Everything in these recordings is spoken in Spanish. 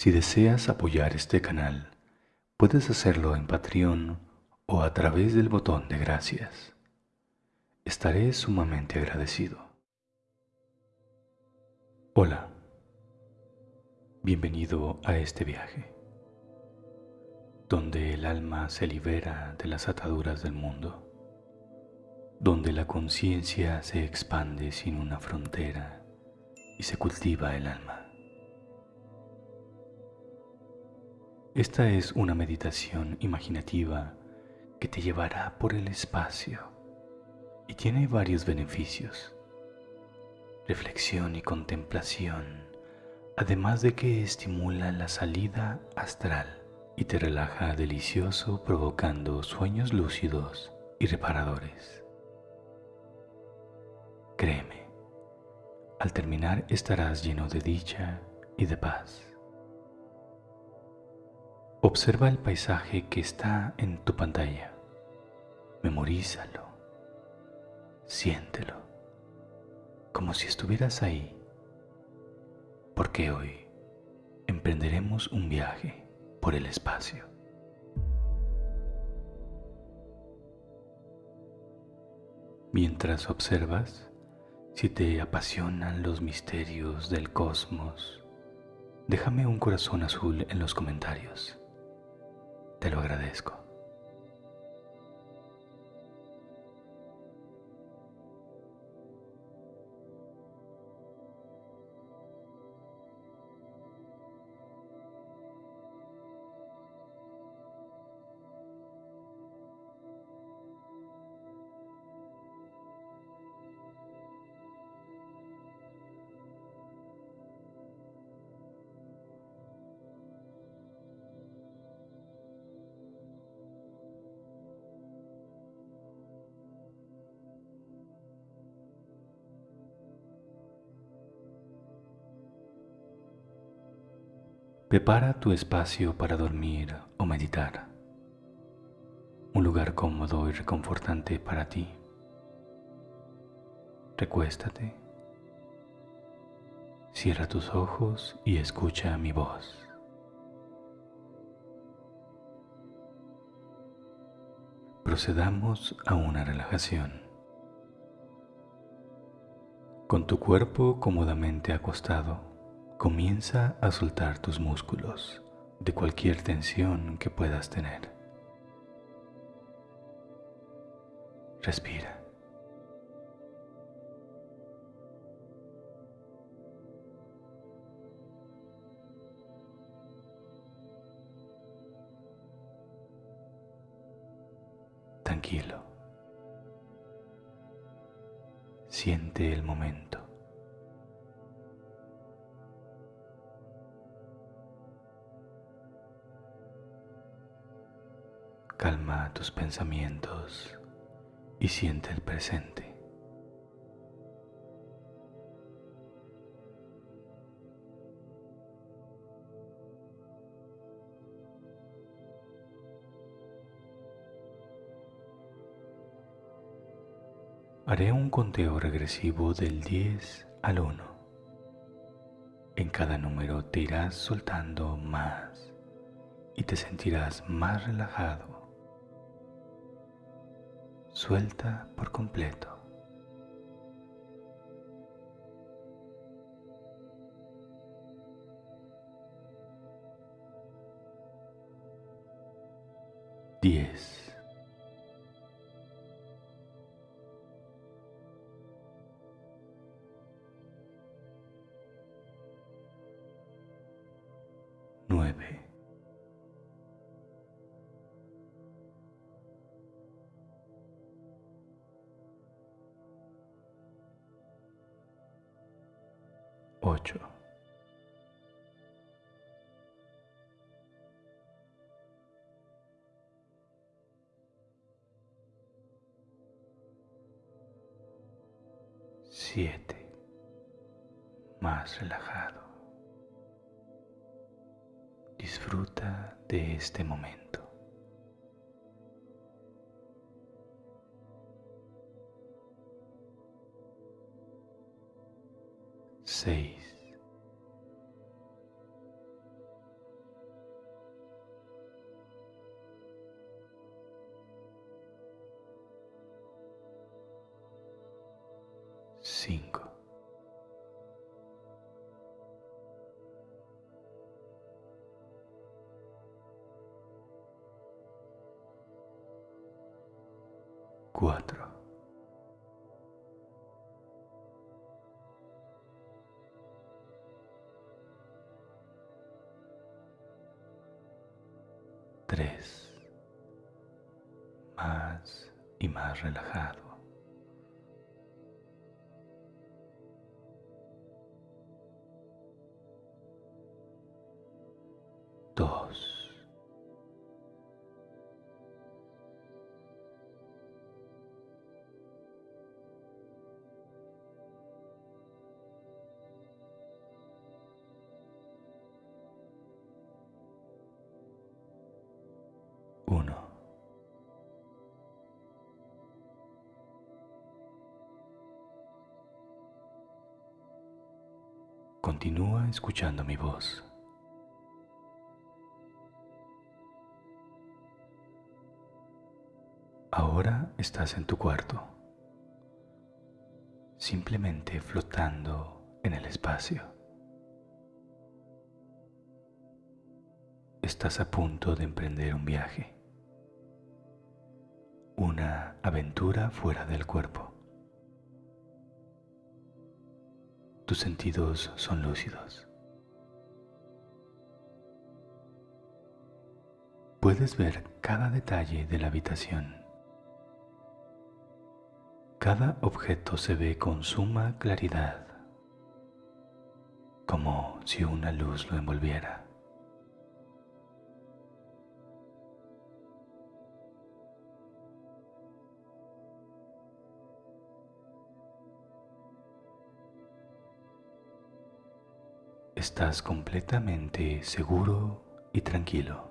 Si deseas apoyar este canal, puedes hacerlo en Patreon o a través del botón de gracias. Estaré sumamente agradecido. Hola, bienvenido a este viaje, donde el alma se libera de las ataduras del mundo, donde la conciencia se expande sin una frontera y se cultiva el alma. Esta es una meditación imaginativa que te llevará por el espacio y tiene varios beneficios. Reflexión y contemplación, además de que estimula la salida astral y te relaja delicioso provocando sueños lúcidos y reparadores. Créeme, al terminar estarás lleno de dicha y de paz. Observa el paisaje que está en tu pantalla. Memorízalo. Siéntelo. Como si estuvieras ahí. Porque hoy emprenderemos un viaje por el espacio. Mientras observas, si te apasionan los misterios del cosmos, déjame un corazón azul en los comentarios. Te lo agradezco. Prepara tu espacio para dormir o meditar. Un lugar cómodo y reconfortante para ti. Recuéstate. Cierra tus ojos y escucha mi voz. Procedamos a una relajación. Con tu cuerpo cómodamente acostado, comienza a soltar tus músculos de cualquier tensión que puedas tener. Respira. Tranquilo. Siente el momento. Calma tus pensamientos y siente el presente. Haré un conteo regresivo del 10 al 1. En cada número te irás soltando más y te sentirás más relajado suelta por completo. Diez. Nueve. Ocho. Siete. Más relajado. Disfruta de este momento. Seis. Cuatro, tres, más y más relajado. Continúa escuchando mi voz. Ahora estás en tu cuarto, simplemente flotando en el espacio. Estás a punto de emprender un viaje, una aventura fuera del cuerpo. Tus sentidos son lúcidos. Puedes ver cada detalle de la habitación. Cada objeto se ve con suma claridad, como si una luz lo envolviera. Estás completamente seguro y tranquilo.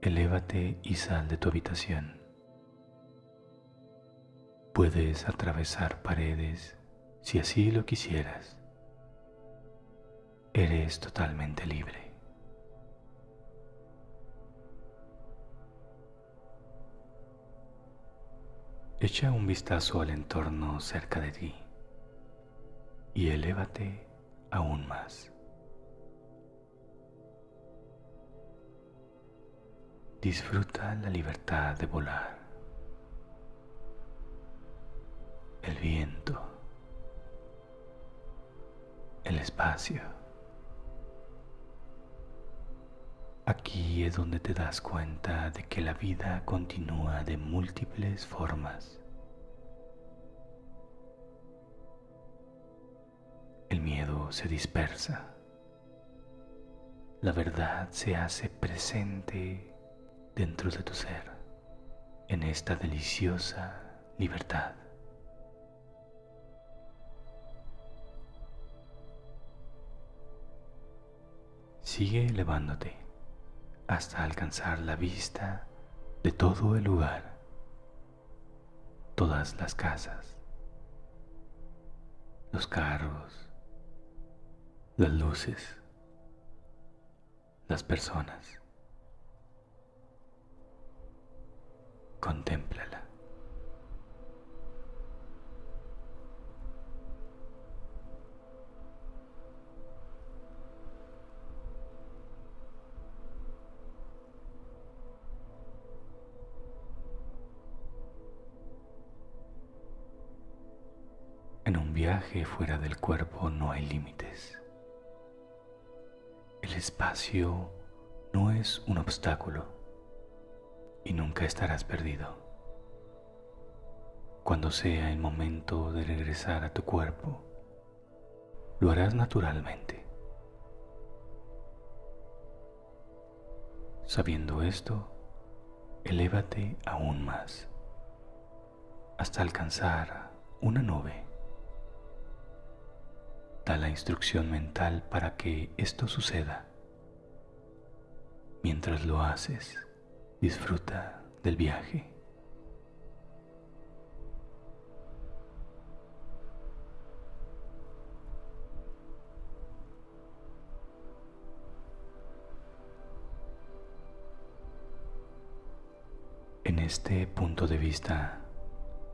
Elévate y sal de tu habitación. Puedes atravesar paredes si así lo quisieras. Eres totalmente libre. Echa un vistazo al entorno cerca de ti y elévate aún más. Disfruta la libertad de volar, el viento, el espacio. Aquí es donde te das cuenta de que la vida continúa de múltiples formas. Se dispersa. La verdad se hace presente dentro de tu ser en esta deliciosa libertad. Sigue elevándote hasta alcanzar la vista de todo el lugar, todas las casas, los carros, las luces, las personas. Contémplala. En un viaje fuera del cuerpo no hay límites. El espacio no es un obstáculo y nunca estarás perdido. Cuando sea el momento de regresar a tu cuerpo, lo harás naturalmente. Sabiendo esto, elévate aún más hasta alcanzar una nube La instrucción mental para que esto suceda. Mientras lo haces, disfruta del viaje. En este punto de vista,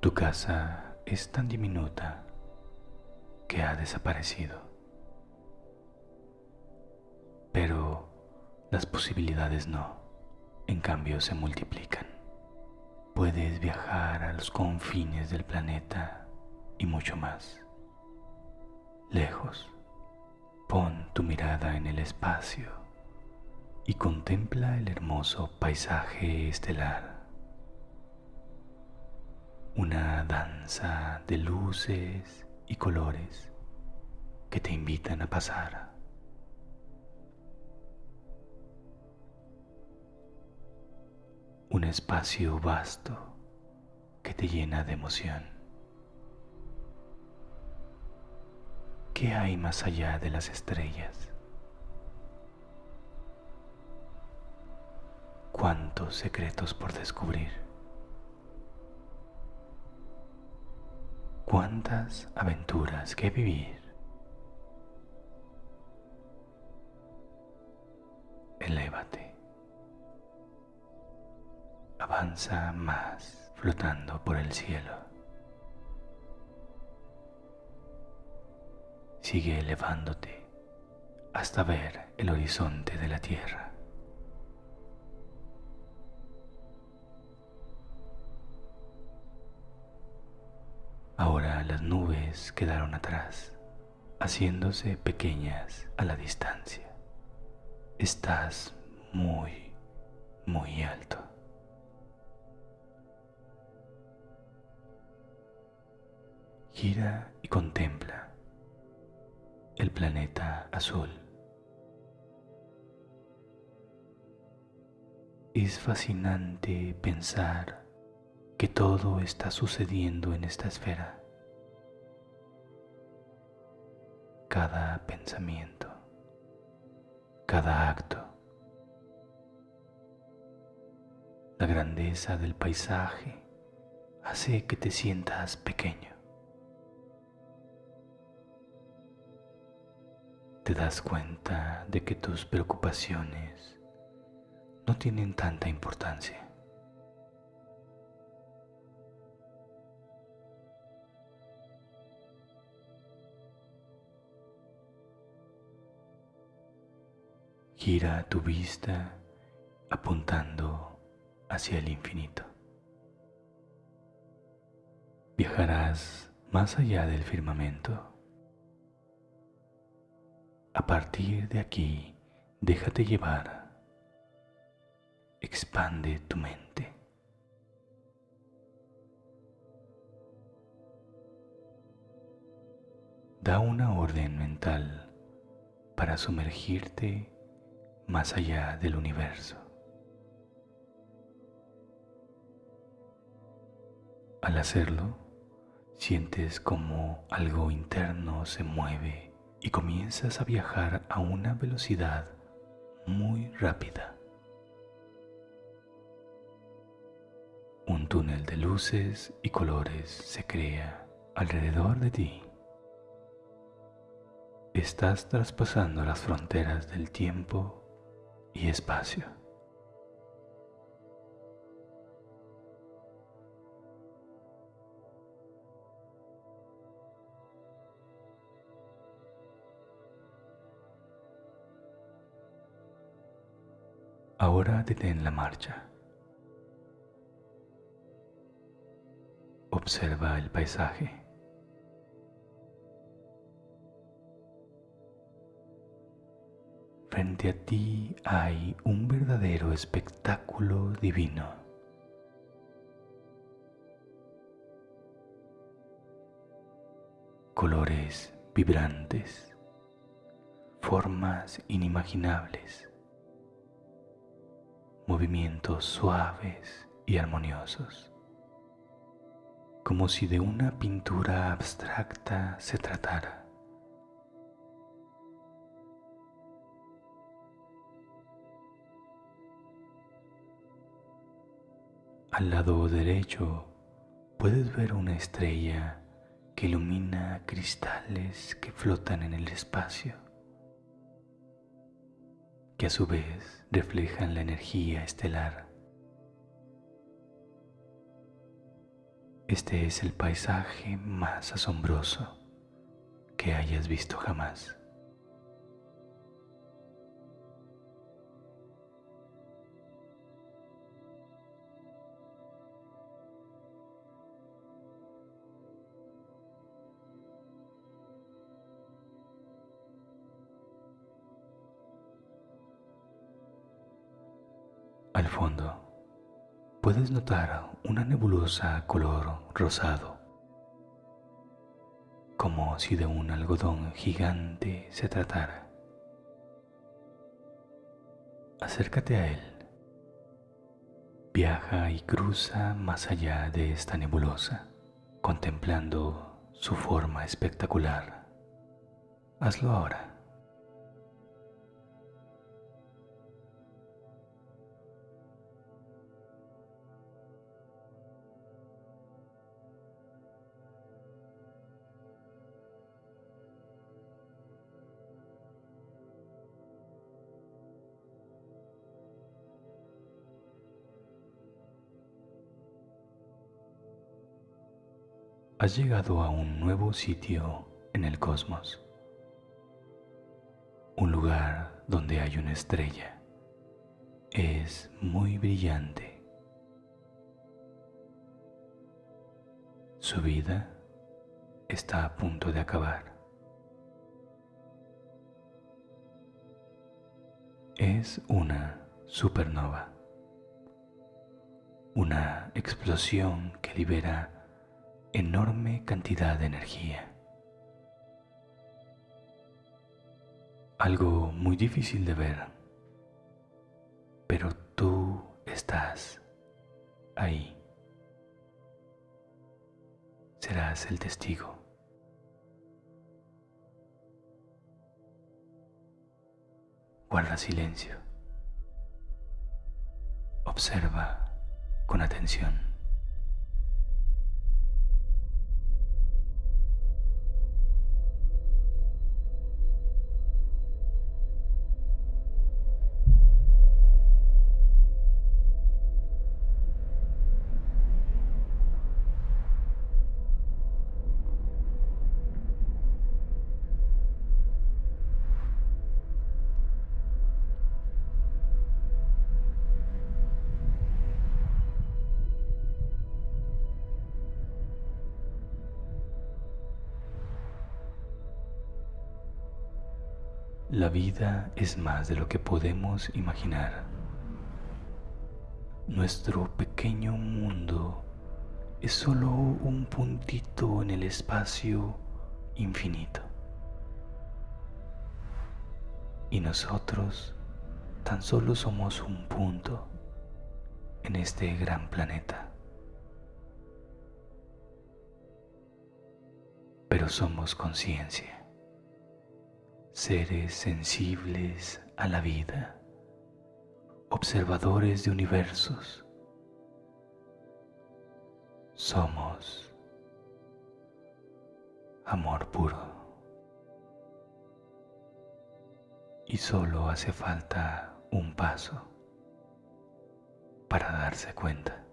tu casa es tan diminuta que ha desaparecido. Pero las posibilidades no, en cambio se multiplican. Puedes viajar a los confines del planeta y mucho más. Lejos, pon tu mirada en el espacio y contempla el hermoso paisaje estelar. Una danza de luces y colores que te invitan a pasar. Un espacio vasto que te llena de emoción. ¿Qué hay más allá de las estrellas? ¿Cuántos secretos por descubrir? ¿Cuántas aventuras que vivir? Elévate. Avanza más flotando por el cielo. Sigue elevándote hasta ver el horizonte de la tierra. Las nubes quedaron atrás, haciéndose pequeñas a la distancia. Estás muy, muy alto. Gira y contempla el planeta azul. Es fascinante pensar que todo está sucediendo en esta esfera. Cada pensamiento, cada acto, la grandeza del paisaje hace que te sientas pequeño. Te das cuenta de que tus preocupaciones no tienen tanta importancia. Gira tu vista apuntando hacia el infinito. Viajarás más allá del firmamento. A partir de aquí, déjate llevar. Expande tu mente. Da una orden mental para sumergirte más allá del universo. Al hacerlo, sientes como algo interno se mueve y comienzas a viajar a una velocidad muy rápida. Un túnel de luces y colores se crea alrededor de ti. Estás traspasando las fronteras del tiempo y espacio. Ahora detén la marcha. Observa el paisaje. Frente a ti hay un verdadero espectáculo divino. Colores vibrantes, formas inimaginables, movimientos suaves y armoniosos, como si de una pintura abstracta se tratara. Al lado derecho puedes ver una estrella que ilumina cristales que flotan en el espacio, que a su vez reflejan la energía estelar. Este es el paisaje más asombroso que hayas visto jamás. Fondo puedes notar una nebulosa color rosado, como si de un algodón gigante se tratara. Acércate a él. Viaja y cruza más allá de esta nebulosa, contemplando su forma espectacular. Hazlo ahora. Has llegado a un nuevo sitio en el cosmos, un lugar donde hay una estrella. Es muy brillante. Su vida está a punto de acabar. Es una supernova, una explosión que libera enorme cantidad de energía. Algo muy difícil de ver, pero tú estás ahí. Serás el testigo. Guarda silencio. Observa con atención. La vida es más de lo que podemos imaginar. Nuestro pequeño mundo es solo un puntito en el espacio infinito. Y nosotros tan solo somos un punto en este gran planeta. Pero somos conciencia seres sensibles a la vida, observadores de universos. Somos amor puro. Y solo hace falta un paso para darse cuenta.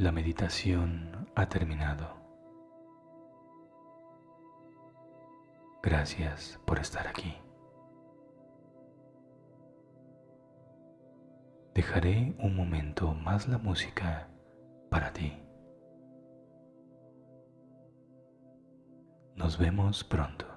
La meditación ha terminado. Gracias por estar aquí. Dejaré un momento más la música para ti. Nos vemos pronto.